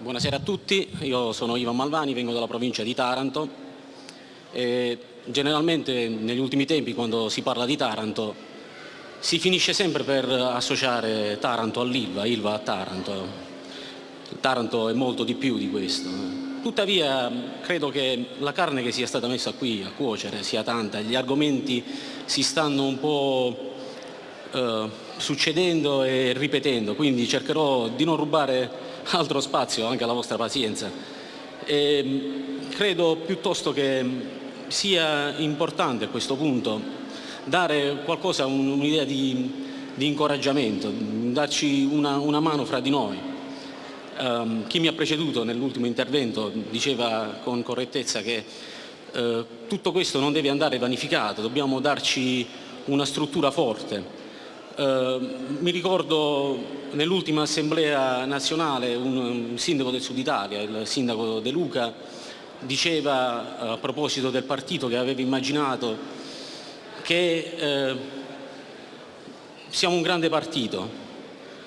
Buonasera a tutti, io sono Ivan Malvani, vengo dalla provincia di Taranto e generalmente negli ultimi tempi quando si parla di Taranto si finisce sempre per associare Taranto all'Ilva, Ilva a Taranto. Taranto è molto di più di questo. Tuttavia credo che la carne che sia stata messa qui a cuocere sia tanta, gli argomenti si stanno un po' eh, succedendo e ripetendo, quindi cercherò di non rubare altro spazio anche alla vostra pazienza. E mm, credo piuttosto che sia importante a questo punto dare qualcosa, un'idea di, di, incoraggiamento, darci una, una, mano fra di noi. Um, chi mi ha preceduto nell'ultimo intervento diceva con correttezza che uh, tutto questo non deve andare vanificato, dobbiamo darci una struttura forte, eh, mi ricordo nell'ultima assemblea nazionale un, sindaco del Sud Italia, il sindaco De Luca, diceva a proposito del partito che aveva immaginato che eh, siamo un grande partito,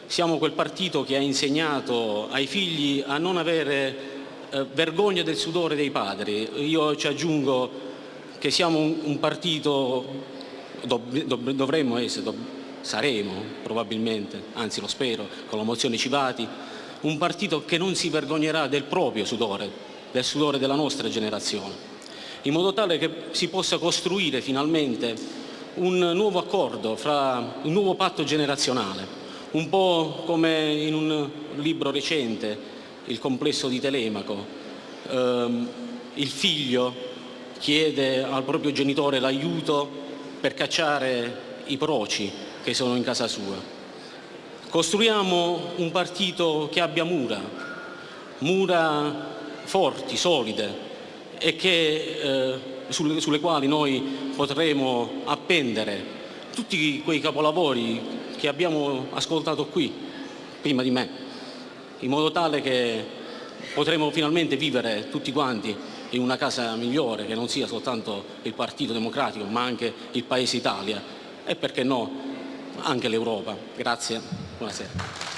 siamo quel partito che ha insegnato ai figli a non avere eh, vergogna del sudore dei padri. Io ci aggiungo che siamo un, un partito, dov, dov, dovremmo essere, dov, saremo probabilmente, anzi lo spero, con la mozione Civati, un partito che non si vergognerà del proprio sudore, del sudore della nostra generazione, in modo tale che si possa costruire finalmente un nuovo accordo, fra, un nuovo patto generazionale, un po' come in un libro recente, Il complesso di Telemaco, ehm, il figlio chiede al proprio genitore l'aiuto per cacciare i proci che sono in casa sua. Costruiamo un partito che abbia mura, mura forti, solide e che, eh, sulle, sulle quali noi potremo appendere tutti quei capolavori che abbiamo ascoltato qui, prima di me, in modo tale che potremo finalmente vivere tutti quanti in una casa migliore, che non sia soltanto il Partito Democratico, ma anche il Paese Italia e perché no anche l'Europa. Grazie, buonasera.